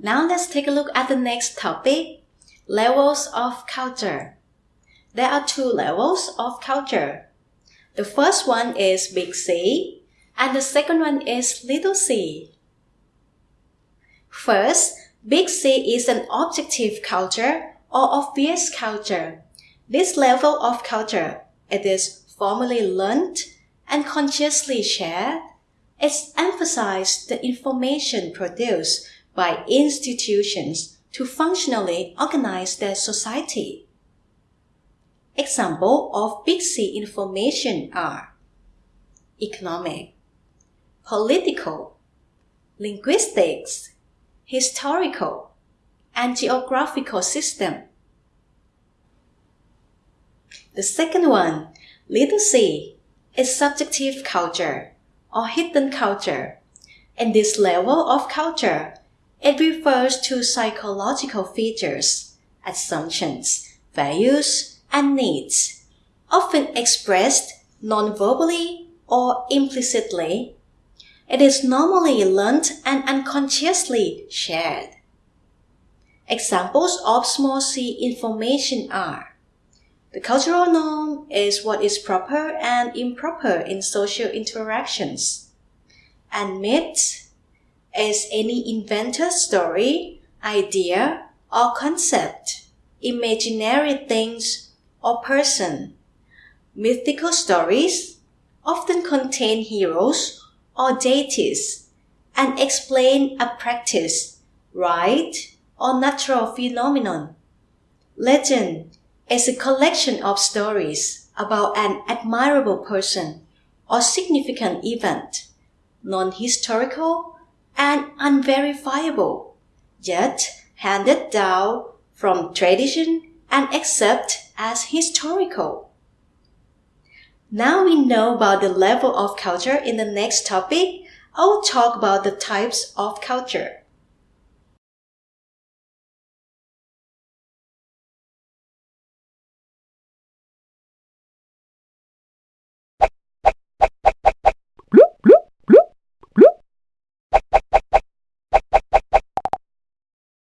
Now let's take a look at the next topic, levels of culture. There are two levels of culture. The first one is big C and the second one is little c. First, big C is an objective culture or obvious culture. This level of culture, it is formally learned and consciously shared. It emphasizes the information produced by institutions to functionally organize their society. Example of Big C information are economic, political, linguistics, historical, and geographical system. The second one, little c, is subjective culture or hidden culture. In this level of culture, it refers to psychological features, assumptions, values, and needs, often expressed non-verbally or implicitly. It is normally learned and unconsciously shared. Examples of small c information are The cultural norm is what is proper and improper in social interactions. And myths is any invented story, idea, or concept, imaginary things, or person. Mythical stories often contain heroes or deities and explain a practice, rite, or natural phenomenon. Legend is a collection of stories about an admirable person or significant event, non-historical and unverifiable, yet handed down from tradition and accepted as historical. Now we know about the level of culture in the next topic, I will talk about the types of culture.